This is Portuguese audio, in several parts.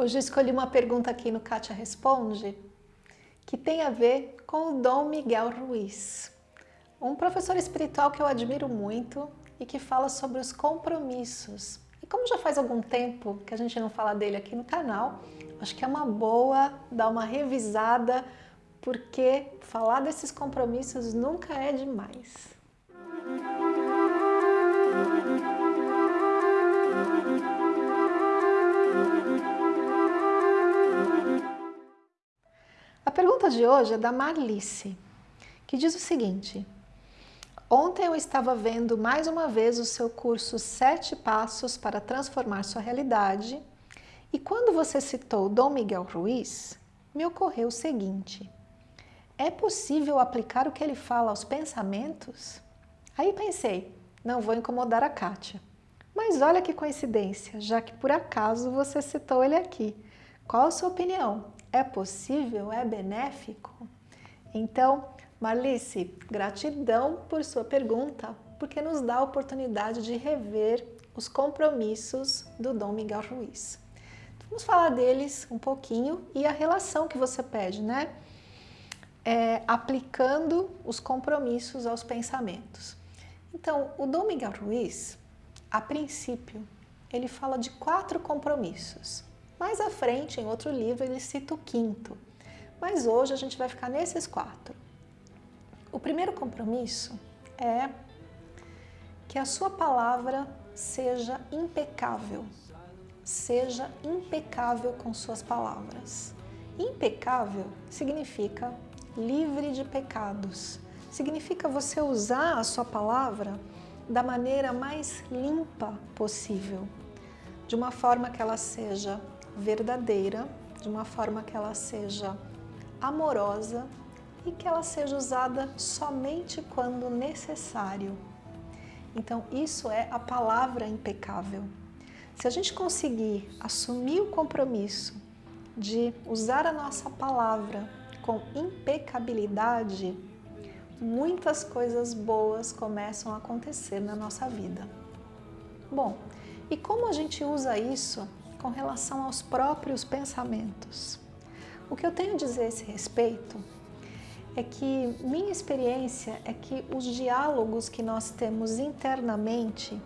Hoje eu escolhi uma pergunta aqui no Kátia Responde que tem a ver com o Dom Miguel Ruiz, um professor espiritual que eu admiro muito e que fala sobre os compromissos. E como já faz algum tempo que a gente não fala dele aqui no canal, acho que é uma boa dar uma revisada, porque falar desses compromissos nunca é demais. Pergunta de hoje é da Marlice, que diz o seguinte. Ontem eu estava vendo mais uma vez o seu curso Sete Passos para Transformar Sua Realidade e quando você citou Dom Miguel Ruiz, me ocorreu o seguinte. É possível aplicar o que ele fala aos pensamentos? Aí pensei, não vou incomodar a Kátia. Mas olha que coincidência, já que por acaso você citou ele aqui. Qual a sua opinião? É possível? É benéfico? Então, Marlice, gratidão por sua pergunta, porque nos dá a oportunidade de rever os compromissos do Dom Miguel Ruiz. Vamos falar deles um pouquinho e a relação que você pede, né? É, aplicando os compromissos aos pensamentos. Então, o Dom Miguel Ruiz, a princípio, ele fala de quatro compromissos. Mais à frente, em outro livro, ele cita o quinto. Mas hoje a gente vai ficar nesses quatro. O primeiro compromisso é que a sua palavra seja impecável. Seja impecável com suas palavras. Impecável significa livre de pecados. Significa você usar a sua palavra da maneira mais limpa possível, de uma forma que ela seja verdadeira, de uma forma que ela seja amorosa e que ela seja usada somente quando necessário. Então, isso é a palavra impecável. Se a gente conseguir assumir o compromisso de usar a nossa palavra com impecabilidade, muitas coisas boas começam a acontecer na nossa vida. Bom, e como a gente usa isso com relação aos próprios pensamentos. O que eu tenho a dizer a esse respeito é que minha experiência é que os diálogos que nós temos internamente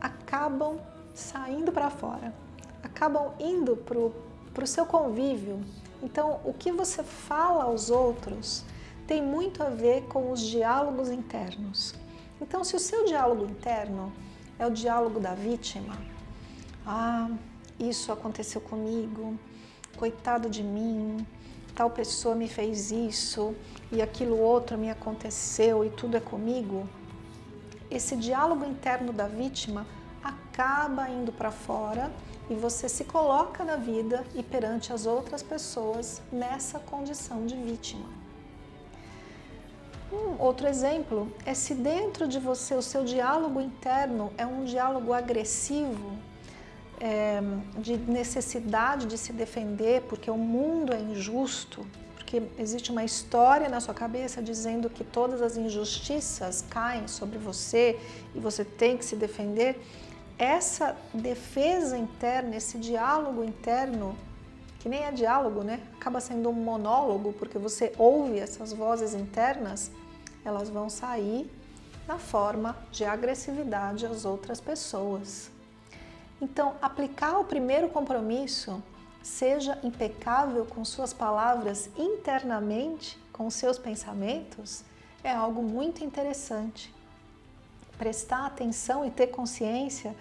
acabam saindo para fora, acabam indo para o seu convívio. Então, o que você fala aos outros tem muito a ver com os diálogos internos. Então, se o seu diálogo interno é o diálogo da vítima, ah, isso aconteceu comigo, coitado de mim, tal pessoa me fez isso e aquilo outro me aconteceu e tudo é comigo, esse diálogo interno da vítima acaba indo para fora e você se coloca na vida e perante as outras pessoas nessa condição de vítima. Um outro exemplo é se dentro de você o seu diálogo interno é um diálogo agressivo, é, de necessidade de se defender porque o mundo é injusto, porque existe uma história na sua cabeça dizendo que todas as injustiças caem sobre você e você tem que se defender, essa defesa interna, esse diálogo interno, que nem é diálogo, né? Acaba sendo um monólogo, porque você ouve essas vozes internas, elas vão sair na forma de agressividade às outras pessoas. Então, aplicar o primeiro compromisso, seja impecável com suas palavras internamente, com seus pensamentos, é algo muito interessante. Prestar atenção e ter consciência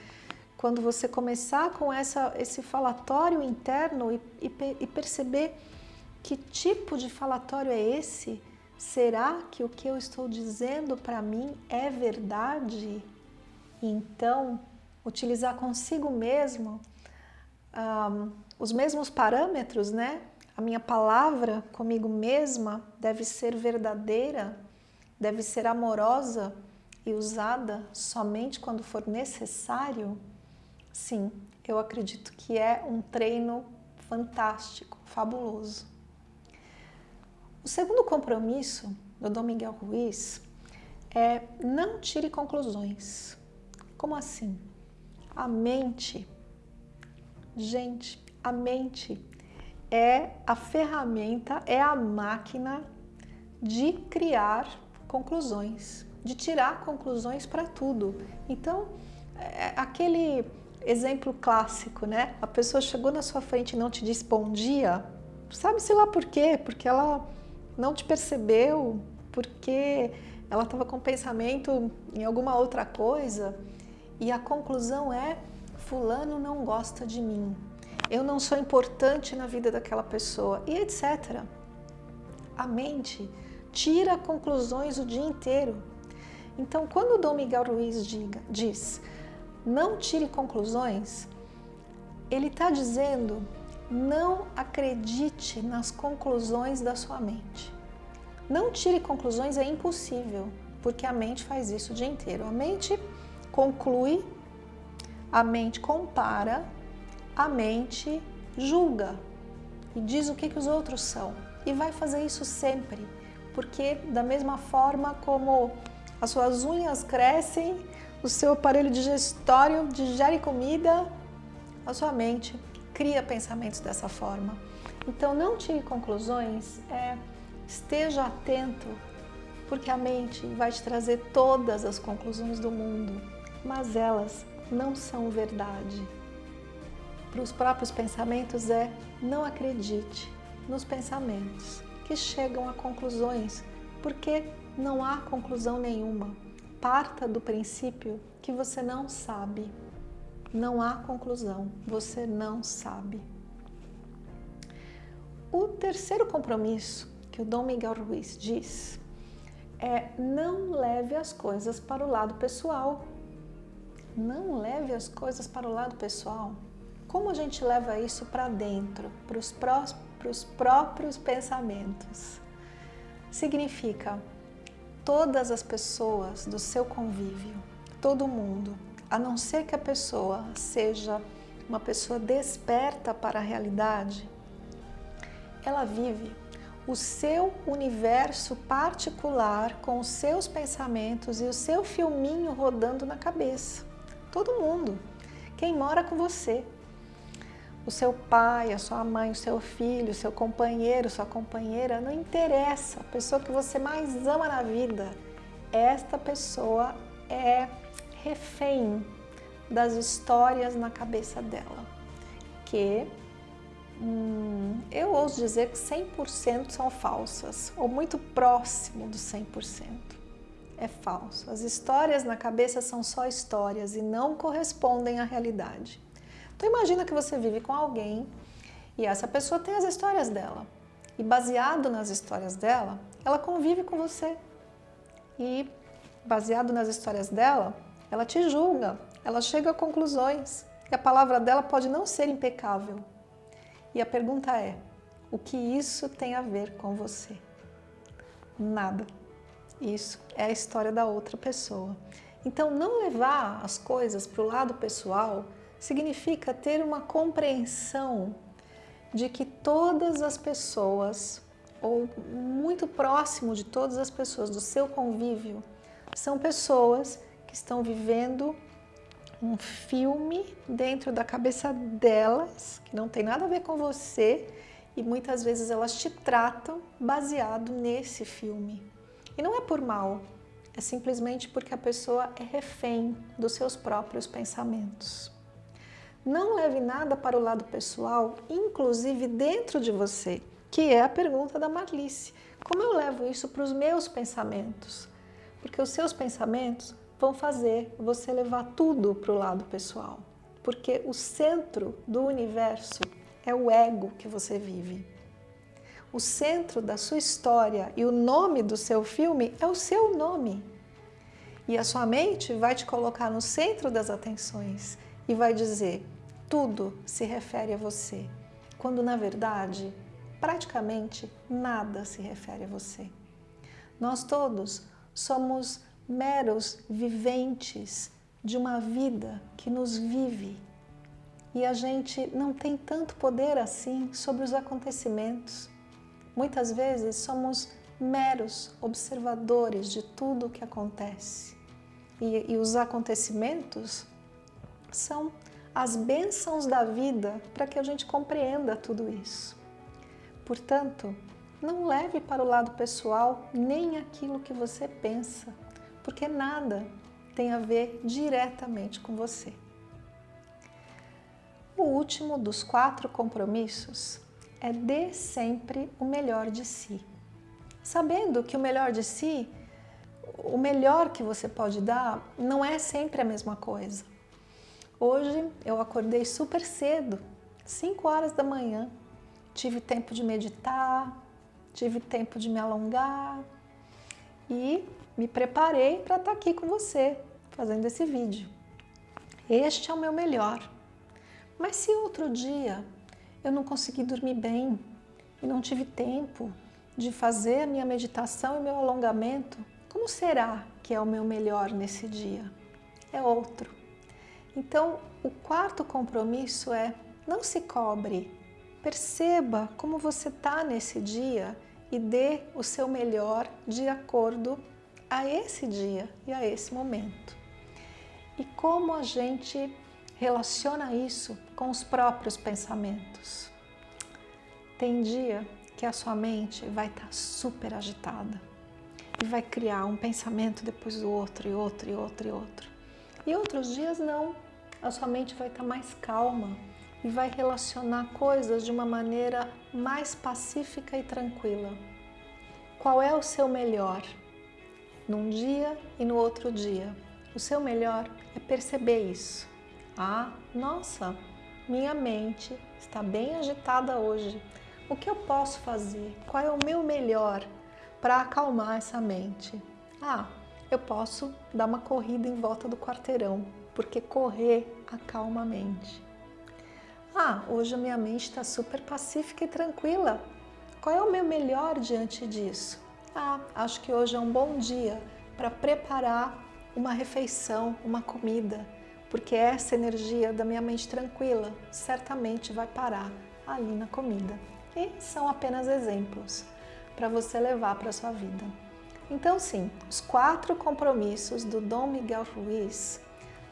quando você começar com essa, esse falatório interno e, e, e perceber que tipo de falatório é esse, será que o que eu estou dizendo para mim é verdade? Então, utilizar consigo mesmo um, os mesmos parâmetros, né? A minha palavra comigo mesma deve ser verdadeira, deve ser amorosa e usada somente quando for necessário? Sim, eu acredito que é um treino fantástico, fabuloso. O segundo compromisso do Dom Miguel Ruiz é não tire conclusões. Como assim? A mente, gente, A mente é a ferramenta, é a máquina de criar conclusões, de tirar conclusões para tudo. Então, é aquele exemplo clássico, né? A pessoa chegou na sua frente e não te disse bom dia, sabe-se lá por quê? Porque ela não te percebeu, porque ela estava com pensamento em alguma outra coisa e a conclusão é fulano não gosta de mim, eu não sou importante na vida daquela pessoa e etc. A mente conclui, a mente compara, a mente julga e diz o que, que os outros são. E vai fazer isso sempre, porque da mesma forma como as suas unhas crescem, o seu aparelho digestório digere comida, a sua mente cria pensamentos dessa forma. Então não tire conclusões, é, esteja atento, porque a mente vai te trazer todas as conclusões do mundo, mas elas não são verdade. Para os próprios pensamentos é não acredite nos pensamentos que chegam a conclusões, porque não há conclusão nenhuma. Parta do princípio que você não sabe. Não há conclusão, você não sabe. O terceiro compromisso que o Dom Miguel Ruiz diz é não leve as coisas para o lado pessoal. Não leve as coisas para o lado pessoal. Como a gente leva isso para dentro, para os, pró próprios pensamentos? Significa todas as pessoas do seu convívio, todo mundo, a não ser que a pessoa seja uma pessoa desperta para a realidade, ela vive o seu universo particular com os seus pensamentos e o seu filminho rodando na cabeça. Todo mundo. Quem mora com você. O seu pai, a sua mãe, o seu filho, o seu companheiro, sua companheira, não interessa. A pessoa que você mais ama na vida, esta pessoa é refém das histórias na cabeça dela, que hum, eu ouso dizer que 100% são falsas, ou muito próximo do 100%. É falso. As histórias na cabeça são só histórias e não correspondem à realidade. Então imagina que você vive com alguém e essa pessoa tem as histórias dela. E baseado nas histórias dela, ela convive com você. E baseado nas histórias dela, ela te julga, ela chega a conclusões. E a palavra dela pode não ser impecável. E a pergunta é, o que isso tem a ver com você? Nada. Isso é a história da outra pessoa. Então, não levar as coisas para o lado pessoal significa ter uma compreensão de que todas as pessoas, ou muito próximo de todas as pessoas do seu convívio, são pessoas que estão vivendo um filme dentro da cabeça delas, que não tem nada a ver com você, e muitas vezes elas te tratam baseado nesse filme. E não é por mal, é simplesmente porque a pessoa é refém dos seus próprios pensamentos. Não leve nada para o lado pessoal, inclusive dentro de você, que é a pergunta da Marlice. Como eu levo isso para os meus pensamentos? Porque os seus pensamentos vão fazer você levar tudo para o lado pessoal. Porque o centro do universo é o ego que você vive. O centro da sua história e o nome do seu filme é o seu nome. E a sua mente vai te colocar no centro das atenções e vai dizer tudo se refere a você, quando na verdade praticamente nada se refere a você. Nós todos somos meros viventes de uma vida que nos vive e a gente não tem tanto poder assim sobre os acontecimentos. Muitas vezes somos meros observadores de tudo o que acontece e, e os acontecimentos são as bênçãos da vida para que a gente compreenda tudo isso. Portanto, não leve para o lado pessoal nem aquilo que você pensa, porque nada tem a ver diretamente com você. O último dos quatro compromissos é dê sempre o melhor de si. Sabendo que o melhor de si, o melhor que você pode dar, não é sempre a mesma coisa. Hoje eu acordei super cedo, 5 horas da manhã, tive tempo de meditar, tive tempo de me alongar e me preparei para estar tá aqui com você, fazendo esse vídeo. Este é o meu melhor. Mas se outro dia eu não consegui dormir bem e não tive tempo de fazer a minha meditação e meu alongamento, como será que é o meu melhor nesse dia? É outro. Então, o quarto compromisso é não se cobre, perceba como você está nesse dia e dê o seu melhor de acordo a esse dia e a esse momento. E como a gente relaciona isso com os próprios pensamentos. Tem dia que a sua mente vai estar tá super agitada e vai criar um pensamento depois do outro, e outro, e outro, e outro. E outros dias não, a sua mente vai estar tá mais calma e vai relacionar coisas de uma maneira mais pacífica e tranquila. Qual é o seu melhor? Num dia e no outro dia. O seu melhor é perceber isso. Ah, nossa, minha mente está bem agitada hoje. O que eu posso fazer? Qual é o meu melhor para acalmar essa mente? Ah, eu posso dar uma corrida em volta do quarteirão, porque correr acalma a mente. Ah, hoje a minha mente está super pacífica e tranquila. Qual é o meu melhor diante disso? Ah, acho que hoje é um bom dia para preparar uma refeição, uma comida, porque essa energia da minha mente tranquila certamente vai parar ali na comida. E são apenas exemplos para você levar para a sua vida. Então sim, os quatro compromissos do Dom Miguel Ruiz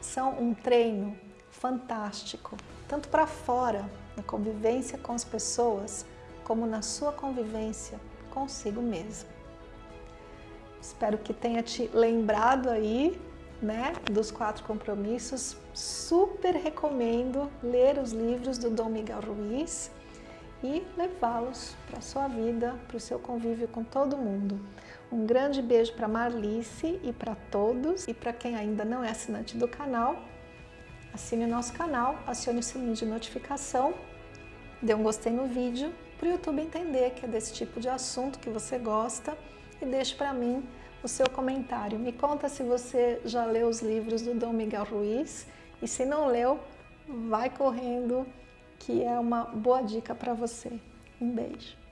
são um treino fantástico, tanto para fora, na convivência com as pessoas, como na sua convivência consigo mesmo. Espero que tenha te lembrado aí né, dos quatro compromissos. Super recomendo ler os livros do Dom Miguel Ruiz e levá-los para a sua vida, para o seu convívio com todo mundo. Um grande beijo para Marlice e para todos. E para quem ainda não é assinante do canal, assine o nosso canal, acione o sininho de notificação, dê um gostei no vídeo, para o YouTube entender que é desse tipo de assunto que você gosta e deixe para mim o seu comentário. Me conta se você já leu os livros do Dom Miguel Ruiz e se não leu, vai correndo que é uma boa dica para você. Um beijo.